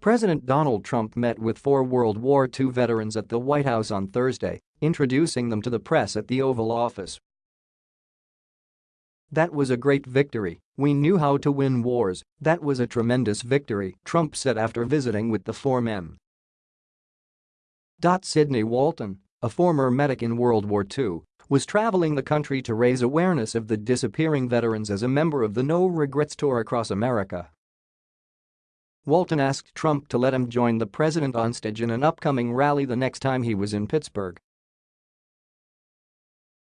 President Donald Trump met with four World War II veterans at the White House on Thursday, introducing them to the press at the Oval Office. That was a great victory, we knew how to win wars, that was a tremendous victory, Trump said after visiting with the four men. Sidney Walton, a former medic in World War II, was traveling the country to raise awareness of the disappearing veterans as a member of the No Regrets Tour across America. Walton asked Trump to let him join the president on stage in an upcoming rally the next time he was in Pittsburgh.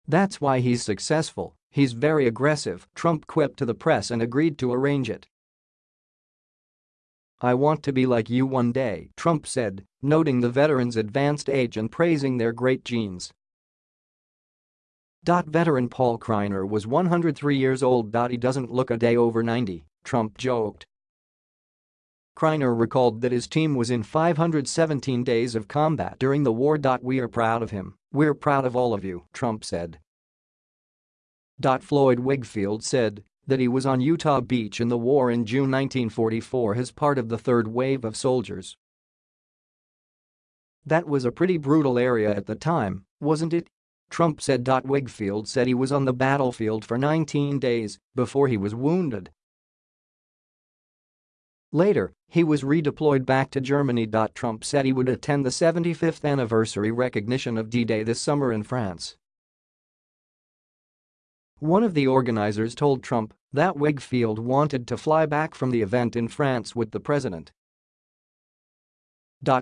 That's why he's successful, he's very aggressive, Trump quipped to the press and agreed to arrange it. I want to be like you one day, Trump said, noting the veterans' advanced age and praising their great genes. Veteran Paul Kreiner was 103 years old. He doesn't look a day over 90, Trump joked. Kreiner recalled that his team was in 517 days of combat during the war. We are proud of him, we're proud of all of you, Trump said. Floyd Wigfield said that he was on Utah Beach in the war in June 1944 as part of the third wave of soldiers. That was a pretty brutal area at the time, wasn't it? Trump said. Wigfield said he was on the battlefield for 19 days before he was wounded Later, he was redeployed back to Germany. Trump said he would attend the 75th anniversary recognition of D-Day this summer in France. One of the organizers told Trump that Wigfield wanted to fly back from the event in France with the president.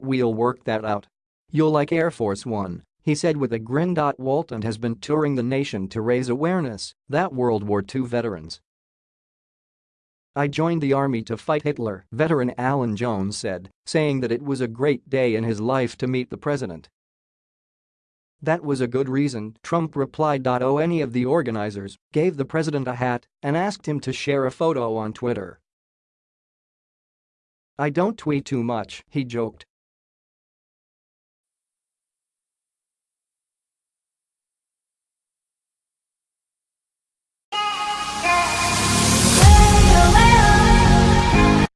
We'll work that out. You'll like Air Force One, he said with a grin. Dot Walton has been touring the nation to raise awareness that World War II veterans I joined the army to fight Hitler, veteran Alan Jones said, saying that it was a great day in his life to meet the president. That was a good reason, Trump replied. Oh any of the organizers gave the president a hat and asked him to share a photo on Twitter. I don't tweet too much, he joked,